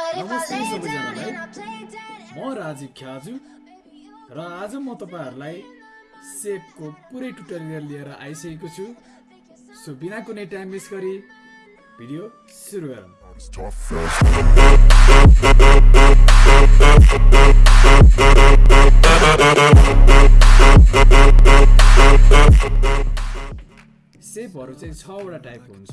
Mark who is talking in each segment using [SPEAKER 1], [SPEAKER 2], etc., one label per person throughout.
[SPEAKER 1] नमस्ते सबैजनालाई। म राजीव ख्याजु र आज म तपाईँहरूलाई सेपको पुरै ट्युटोरियल लिएर आइसकेको छु। सो बिना कुनै टाइम मिस गरी भिडियो सुरु गरौँ. सेपहरू चाहिँ छवटा टाइपको हुन्छ।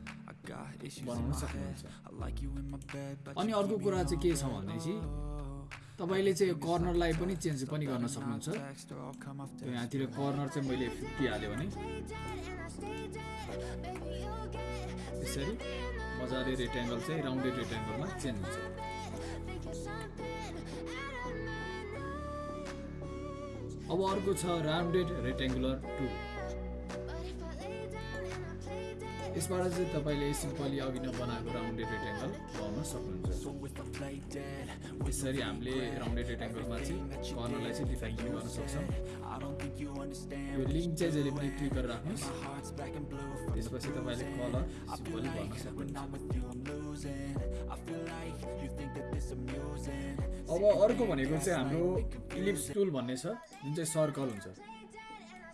[SPEAKER 1] बनाउन. सक्नुहुन्छ अनि अर्को कुरा चाहिँ के छ भनेपछि तपाईँले चाहिँ कर्नरलाई पनि चेन्ज पनि गर्न सक्नुहुन्छ? यहाँतिर कर्नर चाहिँ मैले फिफ्टी हाल्यो भने। यसरी मजाले रेक्ट्याङ्गल चाहिँ राउन्डेड रेक्ट्याङ्गलमा चेन्ज हुन्छ। अब अर्को छ राउन्डेड रेक्ट्याङ्गुलर टु यसबाट चाहिँ तपाईँले सिम्पली अघि नै बनाएको राउन्डेड रेक्ट्याङ्गल बनाउन सक्नुहुन्छ। यसरी हामीले राउन्डेड रेक्ट्याङ्गलमा चाहिँ कर्नरलाई चाहिँ डिफाइन पनि गर्न सक्छौँ. यो लिङ्क चाहिँ जहिले पनि क्लिक गरेर राख्नुहोस्। त्यसपछि तपाईँले कलर सिम्पली गर्न सक्नुहुन्छ. अब अर्को भनेको चाहिँ हाम्रो इलिप्स टुल भन्ने छ जुन चाहिँ सर्कल हुन्छ।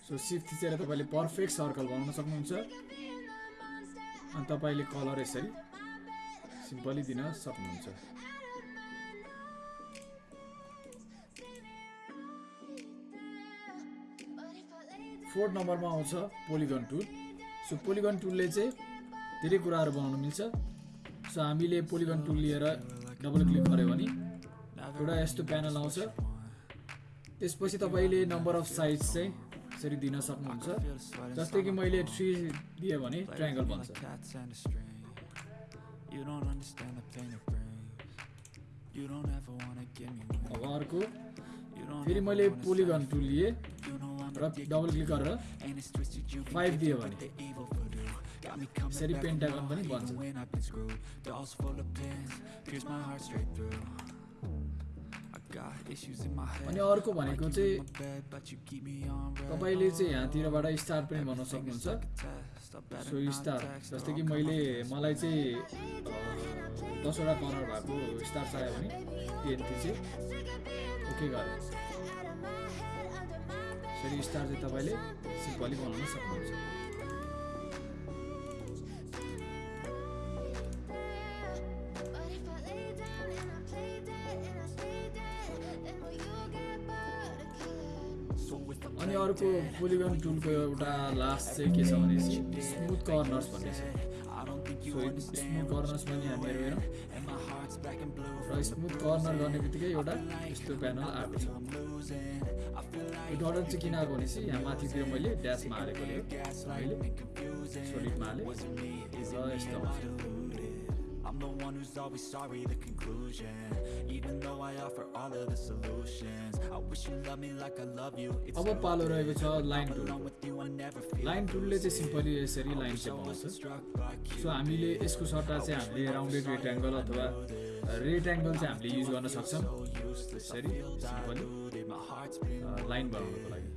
[SPEAKER 1] सो सिफ्ट थिचेर तपाईँले पर्फेक्ट सर्कल बनाउन सक्नुहुन्छ। अनि तपाईँले कलर यसरी सिम्पली दिन सक्नुहुन्छ। फोर्थ नम्बरमा आउँछ पोलिगन टुल। सो पोलिगन टुलले चाहिँ धेरै कुराहरू बनाउन मिल्छ। सो हामीले पोलिगन टुल लिएर डबल क्लिक गऱ्यो भने एउटा यस्तो प्यानल आउँछ। त्यसपछि तपाईँले नम्बर अफ साइज चाहिँ यसरी दिन सक्नुहुन्छ। जस्तै कि मैले थ्री दिएँ अर्को। फेरि मैले पोलिगन टु लिएँ र डबल क्लिक गरेर फाइभ दियो भने। यसरी पेन्टागन पनि
[SPEAKER 2] भन्छ
[SPEAKER 1] अनि अर्को भनेको चाहिँ. तपाईँले चाहिँ यहाँतिरबाट स्टार पनि बनाउन सक्नुहुन्छ। सो स्टार जस्तै कि
[SPEAKER 2] come
[SPEAKER 1] मैले मलाई चाहिँ दसवटा कर्नर भएको स्टार चाहियो भने टेन चाहिँ। ओके गरेँ। यसरी स्टार चाहिँ तपाईँले सिम्पली बनाउन सक्नुहुन्छ। अर्को पोलिगन टुलको एउटा लास्ट चाहिँ के छ भनेपछि स्मुथ कर्नर्स भन्ने छ। स्मुथ कर्नर्स पनि हामीहरू हेरौँ. र स्मुथ कर्नर गर्ने बित्तिकै एउटा यस्तो प्यानल आएको छ। यो डलर चाहिँ किन आएको भनेपछि यहाँ माथितिर मैले ड्यासमा हालेकोले मैले सोलिडमा हालेँ र यस्तो।
[SPEAKER 2] I'm the one who's always sorry, the conclusion. Even though I offer all of the solutions, I wish you loved me like I love you. It's
[SPEAKER 1] अब पालो रहेको छ लाइन टुल लाइन टुलले चाहिँ सिम्पली यसरी लाइन चाहिँ
[SPEAKER 2] you.
[SPEAKER 1] So हामीले यसको सट्टा चाहिँ हामीले राउन्डेड रेक्ट्याङ्गल अथवा रेक्ट्याङ्गल चाहिँ हामीले युज गर्न सक्छौँ यसरी सिम्पली लाइन बनाउनको लागि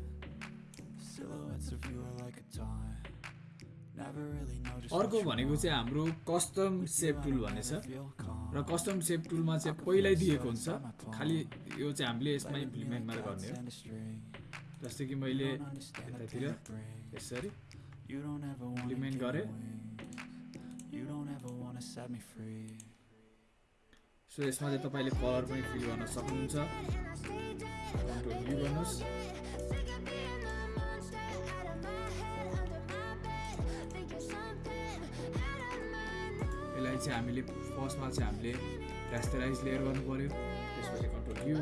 [SPEAKER 2] silhouettes of you are like a taunt.
[SPEAKER 1] अर्को भनेको चाहिँ हाम्रो कस्टम सेप टुल भन्ने छ. र कस्टम सेप टुलमा चाहिँ पहिल्यै दिएको हुन्छ। खालि यो चाहिँ हामीले यसमा इम्प्लिमेन्ट मात्रै गर्ने हो. जस्तै कि मैले यतातिर यसरी इम्प्लिमेन्ट गरेँ. सो यसमा चाहिँ तपाईँले कलर पनि फिल गर्न सक्नुहुन्छ। कन्ट्रोल यु गर्नुहोस् चाहिँ हामीले फर्स्टमा चाहिँ हामीले रेस्टराइज लेयर गर्नु पऱ्यो। त्यसपछि कन्ट्रोल यु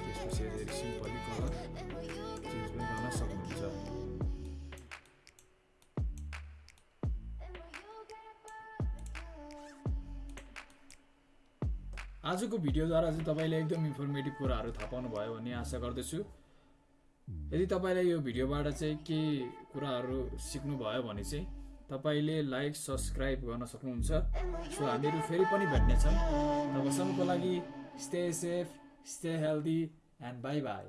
[SPEAKER 1] त्यसपछि यसरी कलर चेन्ज पनि गर्न सक्नुहुन्छ। आजको भिडियोद्वारा चाहिँ तपाईँले एकदम इन्फर्मेटिभ कुराहरू थाहा पाउनुभयो भन्ने आशा गर्दछु। यदि तपाईँलाई यो भिडियोबाट चाहिँ केही कुराहरू सिक्नुभयो भने चाहिँ तपाईँले लाइक सब्सक्राइब गर्न सक्नुहुन्छ। सो हामीहरू फेरि पनि भेट्नेछौँ। तबसम्मको लागि stay safe stay healthy and bye bye